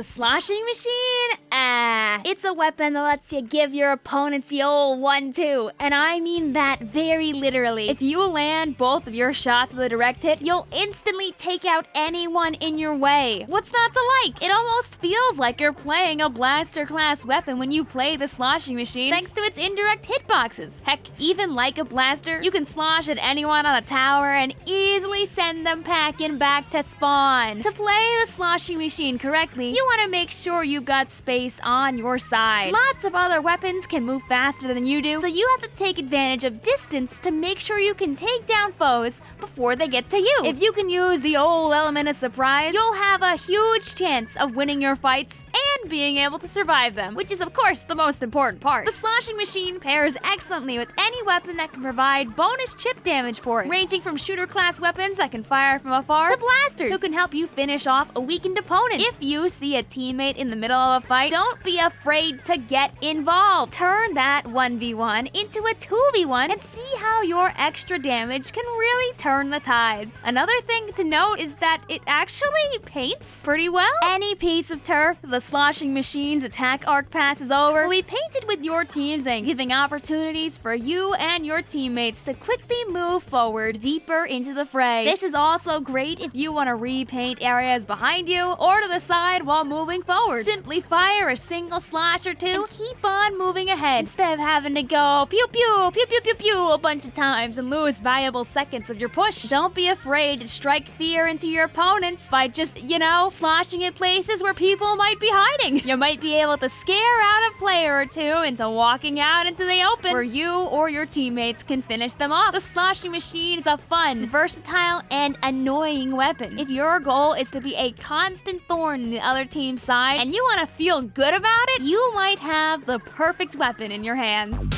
The sloshing machine? Ah, it's a weapon that lets you give your opponents the old one-two, and I mean that very literally. If you land both of your shots with a direct hit, you'll instantly take out anyone in your way. What's not to like? It almost feels like you're playing a blaster class weapon when you play the sloshing machine thanks to its indirect hitboxes. Heck, even like a blaster, you can slosh at anyone on a tower and easily send them packing back to spawn. To play the sloshing machine correctly, you want to make sure you've got space on your side. Lots of other weapons can move faster than you do, so you have to take advantage of distance to make sure you can take down foes before they get to you. If you can use the old element of surprise, you'll have a huge chance of winning your fights and being able to survive them, which is of course the most important part. The sloshing machine pairs excellently with any weapon that can provide bonus chip damage for it, ranging from shooter class weapons that can fire from afar to blasters who can help you finish off a weakened opponent. If you see a teammate in the middle of a fight, don't be afraid to get involved. Turn that 1v1 into a 2v1 and see how your extra damage can really turn the tides. Another thing to note is that it actually paints pretty well. Any piece of turf the sloshing machine's attack arc passes over we painted with your team's and giving opportunities for you and your teammates to quickly move forward deeper into the fray. This is also great if you want to repaint areas behind you or to the side while moving forward. Simply fire a single slash or two and keep on moving ahead instead of having to go pew pew pew pew pew pew a bunch of times and lose valuable seconds of your push. Don't be afraid to strike fear into your opponents by just, you know, sloshing at places where people might be hiding. You might be able to scare out a player or two into walking out into the open where you or your teammates can finish them off. The sloshing machine is a fun, versatile, and annoying weapon. If your goal is to be a constant thorn in the other team's side and you want to feel good about it, you might have the perfect weapon in your hands.